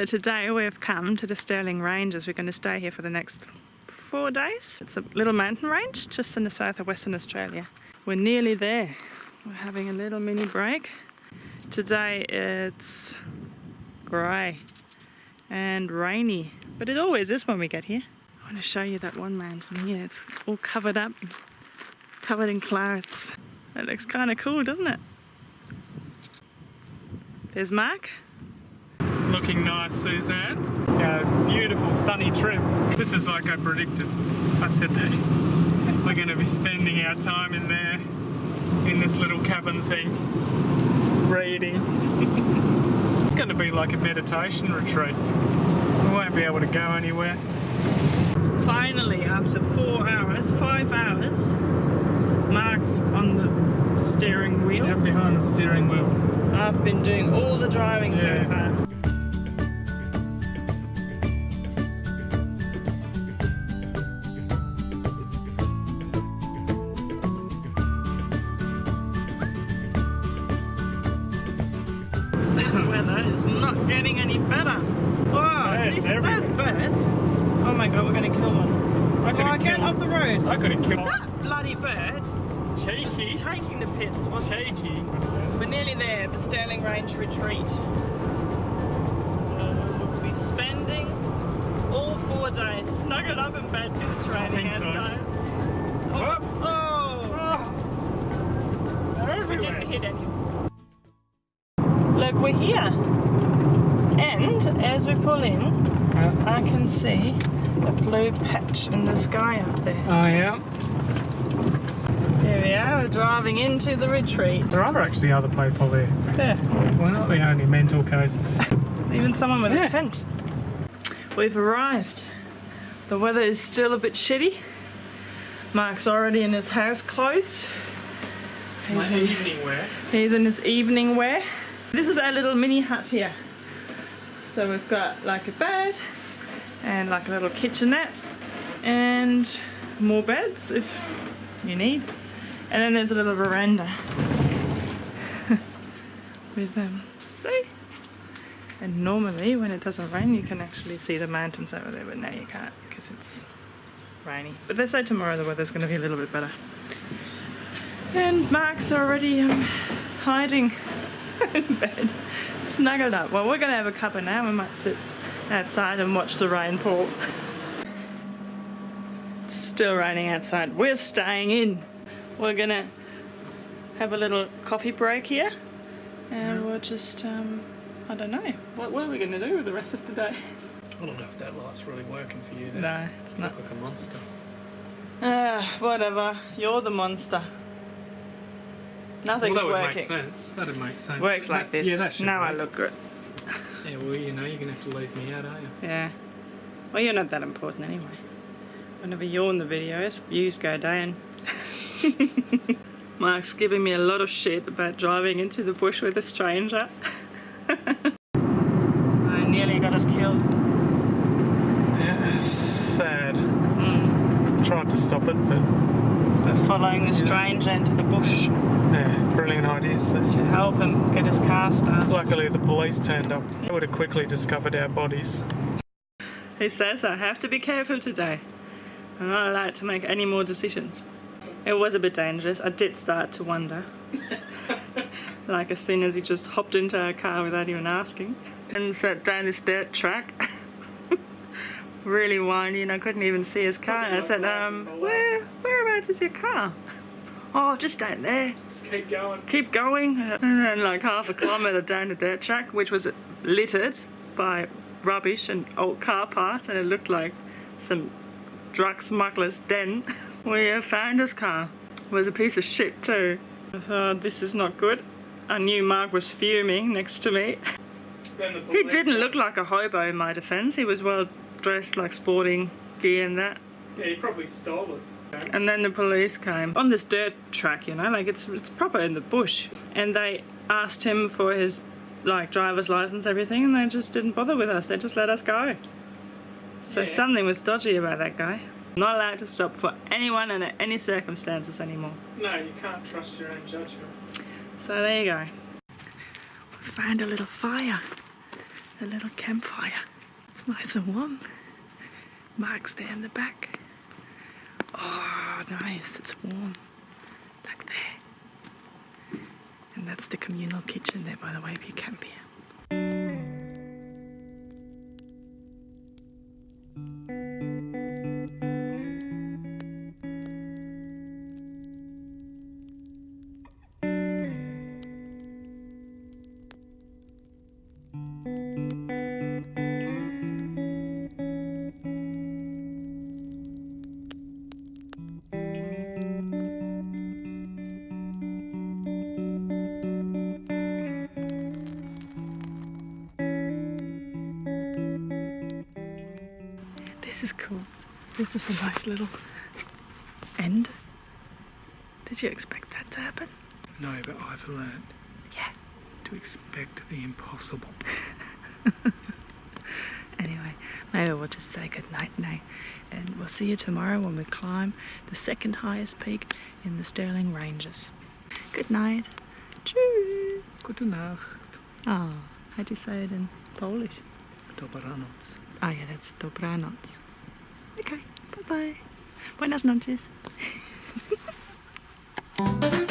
So today we've come to the Stirling Ranges. We're going to stay here for the next four days. It's a little mountain range just in the south of Western Australia. We're nearly there. We're having a little mini break. Today it's grey and rainy, but it always is when we get here. I want to show you that one mountain here. It's all covered up, covered in clouds. It looks kind of cool, doesn't it? There's Mark. Looking nice, Suzanne. Yeah, beautiful sunny trip. This is like I predicted. I said that we're going to be spending our time in there, in this little cabin thing, reading. it's going to be like a meditation retreat. We won't be able to go anywhere. Finally, after four hours, five hours, Mark's on the steering wheel. Out behind the steering wheel. I've been doing all the driving Yeah. so far. This weather is not getting any better. Oh, Jesus, those birds. Oh my god, we're gonna kill one. I Oh, could've get off the road. I could have killed That bloody bird Cheeky. taking the piss. wasn't it? Cheeky. We're nearly there, the Stirling Range retreat. Uh, we'll be spending all four days snuggled up in bed because it's raining think so. outside. Whoop. Oh, They're we didn't hit any. Pull in, Uh, I can see a blue patch in the sky up there. Oh yeah. Here we are, we're driving into the retreat. There are actually other people there. There. We're not the only mental cases. Even someone with Yeah. a tent. We've arrived. The weather is still a bit shitty. Mark's already in his house clothes. My in, evening wear. he's in his evening wear. This is our little mini hut here. So we've got like a bed and like a little kitchenette and more beds if you need. And then there's a little veranda with them. See? And normally, when it doesn't rain, you can actually see the mountains over there, but now you can't because it's rainy. But they say tomorrow the weather's going to be a little bit better. And Mark's already um, hiding in bed, snuggled up. Well, we're going to have a cuppa now. We might sit outside and watch the rain fall. It's still raining outside. We're staying in. We're going to have a little coffee break here. And we'll just, um, I don't know. What, what are we going to do with the rest of the day? I don't know if that light's really working for you. No, it's not. Look like a monster. Ah, whatever. You're the monster. Nothing's well, that would working. make sense. That'd make sense. Works like this. Yeah, that should now I look good. Yeah, well, you know, you're gonna have to leave me out, aren't you? Yeah. Well, you're not that important anyway. Whenever you're in the videos, views go down. Mark's giving me a lot of shit about driving into the bush with a stranger. I nearly got us killed. Yeah, it's sad. Mm. Tried to stop it, but We're following the stranger into the bush yeah, brilliant idea, sis. to help him get his car started. Luckily, the police turned up. They would have quickly discovered our bodies. He says I have to be careful today. I'm not allowed to make any more decisions. It was a bit dangerous. I did start to wonder. like as soon as he just hopped into our car without even asking and sat down this dirt track. Really windy and I couldn't even see his car. And I said, um, where, whereabouts is your car? Oh, just out there. Just keep going. Keep going. And then like half a kilometre down the dirt track, which was littered by rubbish and old car parts and it looked like some drug smuggler's den. We uh, found his car. It was a piece of shit too. I thought this is not good. I knew Mark was fuming next to me. He didn't look like a hobo in my defence. He was well dressed like sporting gear and that. Yeah, he probably stole it. And then the police came on this dirt track, you know, like it's it's proper in the bush. And they asked him for his like driver's license, everything, and they just didn't bother with us. They just let us go. So Yeah. something was dodgy about that guy. Not allowed to stop for anyone under any circumstances anymore. No, you can't trust your own judgment. So there you go. We found a little fire. a little campfire. It's nice and warm. Mark's there in the back. Oh, nice. It's warm. Like there. And that's the communal kitchen there, by the way, if you camp here. This is cool. This is a nice little end. Did you expect that to happen? No, but I've learned Yeah. to expect the impossible. Anyway, maybe we'll just say good night now. And we'll see you tomorrow when we climb the second highest peak in the Stirling Ranges. Good night. Tschüss. Gute Nacht. Oh, how do you say it in Polish? Dobranoc. Ah, yeah, that's dobranoc. Okay, bye bye. Buenas noches.